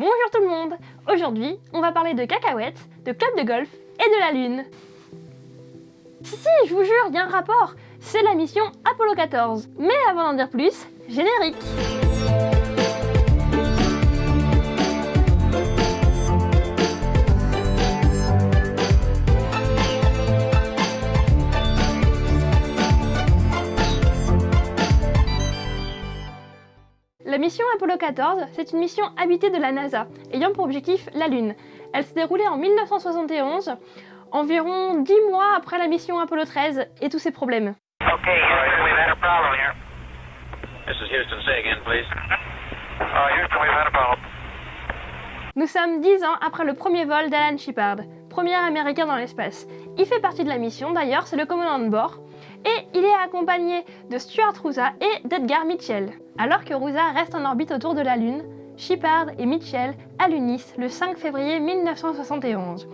Bonjour tout le monde. Aujourd'hui, on va parler de cacahuètes, de club de golf et de la lune. Si si, je vous jure, il y a un rapport. C'est la mission Apollo 14 Mais avant d'en dire plus, générique mission Apollo 14, c'est une mission habitée de la NASA, ayant pour objectif la Lune. Elle s'est déroulée en 1971, environ 10 mois après la mission Apollo 13 et tous ses problèmes. Nous sommes 10 ans après le premier vol d'Alan Shepard, premier américain dans l'espace. Il fait partie de la mission, d'ailleurs, c'est le commandant de bord et il est accompagné de Stuart Roosa et d'Edgar Mitchell. Alors que Roosa reste en orbite autour de la Lune, Shepard et Mitchell allunissent le 5 février 1971.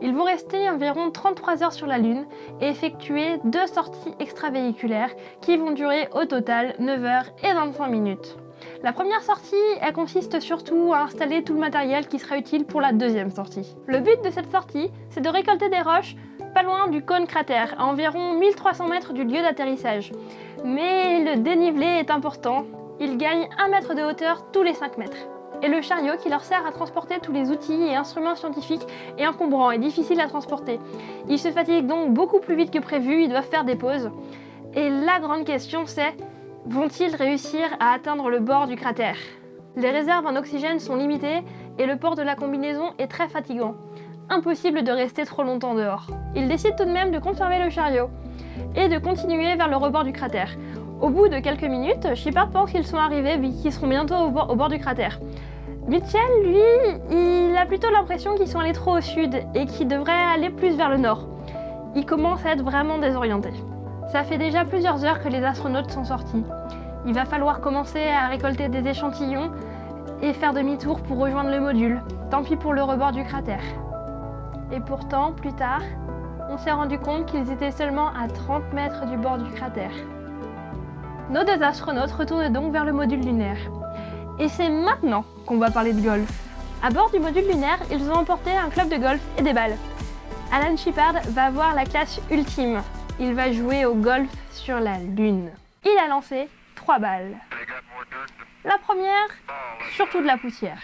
Ils vont rester environ 33 heures sur la Lune et effectuer deux sorties extravéhiculaires qui vont durer au total 9 heures et 25 minutes. La première sortie, elle consiste surtout à installer tout le matériel qui sera utile pour la deuxième sortie. Le but de cette sortie, c'est de récolter des roches pas loin du cône cratère, à environ 1300 mètres du lieu d'atterrissage. Mais le dénivelé est important, il gagne 1 mètre de hauteur tous les 5 mètres. Et le chariot qui leur sert à transporter tous les outils et instruments scientifiques est encombrant et difficile à transporter. Ils se fatiguent donc beaucoup plus vite que prévu, ils doivent faire des pauses. Et la grande question c'est, vont-ils réussir à atteindre le bord du cratère? Les réserves en oxygène sont limitées et le port de la combinaison est très fatigant impossible de rester trop longtemps dehors. Ils décident tout de même de conserver le chariot et de continuer vers le rebord du cratère. Au bout de quelques minutes, Shepard pense qu'ils sont arrivés et qu'ils seront bientôt au bord, du cratère. Mitchell, lui, il a plutôt l'impression qu'ils sont allés trop au sud et qu'ils devraient aller plus vers le nord. Il commence à être vraiment désorienté. Ça fait déjà plusieurs heures que les astronautes sont sortis. Il va falloir commencer à récolter des échantillons et faire demi-tour pour rejoindre le module. Tant pis pour le rebord du cratère. Et pourtant, plus tard, on s'est rendu compte qu'ils étaient seulement à 30 mètres du bord du cratère. Nos deux astronautes retournent donc vers le module lunaire. Et c'est maintenant qu'on va parler de golf. À bord du module lunaire, ils ont emporté un club de golf et des balles. Alan Shepard va avoir la classe ultime. Il va jouer au golf sur la Lune. Il a lancé trois balles. La première, surtout de la poussière.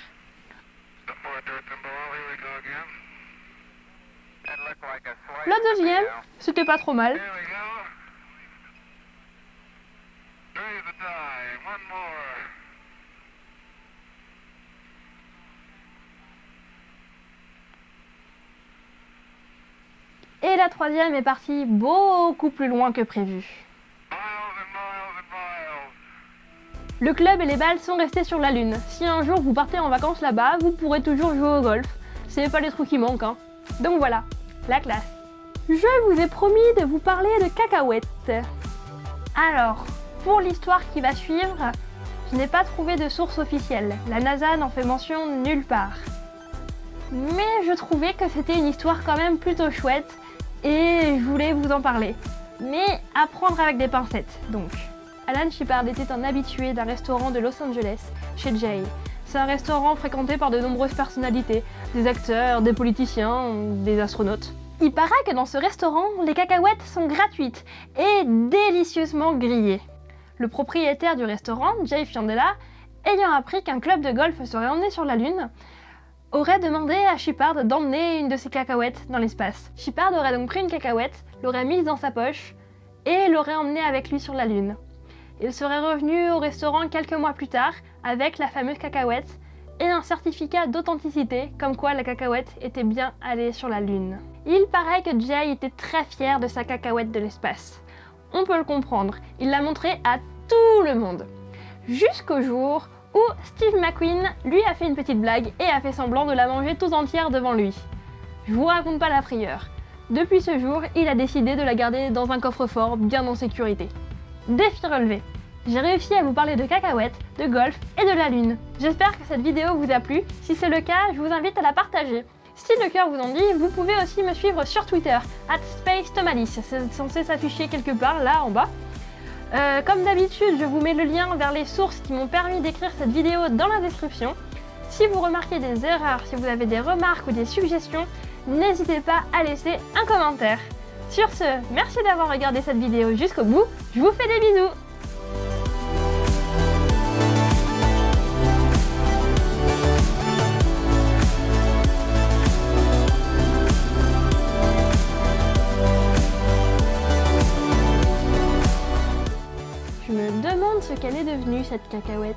La deuxième, c'était pas trop mal. Et la troisième est partie beaucoup plus loin que prévu. Le club et les balles sont restés sur la Lune. Si un jour vous partez en vacances là-bas, vous pourrez toujours jouer au golf. C'est pas les trous qui manquent, hein. Donc voilà, la classe. Je vous ai promis de vous parler de cacahuètes. Alors, pour l'histoire qui va suivre, je n'ai pas trouvé de source officielle. La NASA n'en fait mention nulle part. Mais je trouvais que c'était une histoire quand même plutôt chouette et je voulais vous en parler. Mais à prendre avec des pincettes, donc. Alan Shepard était un habitué d'un restaurant de Los Angeles, chez Jay. C'est un restaurant fréquenté par de nombreuses personnalités, des acteurs, des politiciens, des astronautes. Il paraît que dans ce restaurant, les cacahuètes sont gratuites et délicieusement grillées. Le propriétaire du restaurant, Jay Fiandella, ayant appris qu'un club de golf serait emmené sur la Lune, aurait demandé à Shepard d'emmener une de ses cacahuètes dans l'espace. Shepard aurait donc pris une cacahuète, l'aurait mise dans sa poche et l'aurait emmenée avec lui sur la Lune. Il serait revenu au restaurant quelques mois plus tard avec la fameuse cacahuète et un certificat d'authenticité comme quoi la cacahuète était bien allée sur la Lune. Il paraît que Jay était très fier de sa cacahuète de l'espace. On peut le comprendre, il l'a montré à tout le monde. Jusqu'au jour où Steve McQueen lui a fait une petite blague et a fait semblant de la manger tout entière devant lui. Je vous raconte pas la frayeur. Depuis ce jour, il a décidé de la garder dans un coffre-fort bien en sécurité. Défi relevé j'ai réussi à vous parler de cacahuètes, de golf et de la lune. J'espère que cette vidéo vous a plu. Si c'est le cas, je vous invite à la partager. Si le cœur vous en dit, vous pouvez aussi me suivre sur Twitter, at SpaceTomalis. C'est censé s'afficher quelque part là en bas. Euh, comme d'habitude, je vous mets le lien vers les sources qui m'ont permis d'écrire cette vidéo dans la description. Si vous remarquez des erreurs, si vous avez des remarques ou des suggestions, n'hésitez pas à laisser un commentaire. Sur ce, merci d'avoir regardé cette vidéo jusqu'au bout, je vous fais des bisous qu'elle est devenue cette cacahuète?